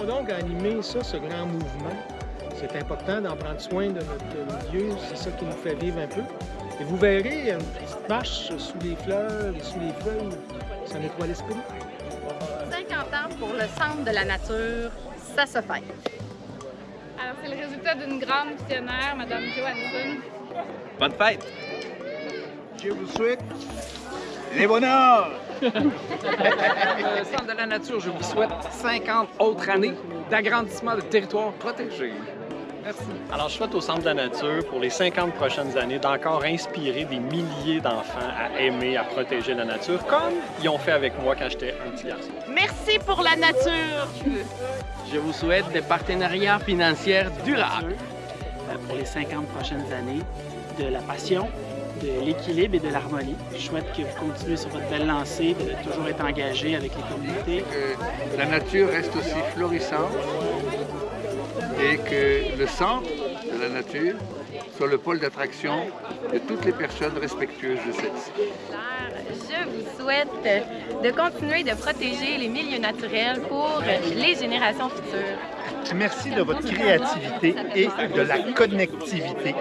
continuons donc à animer ça, ce grand mouvement. C'est important d'en prendre soin de notre milieu, c'est ça qui nous fait vivre un peu. Et vous verrez, une petite marche sous les fleurs et sous les feuilles, ça nettoie l'esprit. 50 ans pour le Centre de la nature, ça se fait. Alors, c'est le résultat d'une grande visionnaire, Mme Johansson. Bonne fête! Je vous souhaite les bonheurs! Le Centre de la nature, je vous souhaite 50 autres années d'agrandissement de territoires protégés. Merci. Alors, je souhaite au Centre de la nature, pour les 50 prochaines années, d'encore inspirer des milliers d'enfants à aimer, à protéger la nature, comme ils ont fait avec moi quand j'étais un petit garçon. Merci pour la nature! Je vous souhaite des partenariats financiers durables. Euh, pour les 50 prochaines années, de la passion, de l'équilibre et de l'harmonie. Je souhaite que vous continuez sur votre belle lancée, de toujours être engagé avec les communautés. Que la nature reste aussi florissante et que le centre de la nature soit le pôle d'attraction de toutes les personnes respectueuses de celle-ci. Je vous souhaite de continuer de protéger les milieux naturels pour les générations futures. Merci de votre créativité et de la connectivité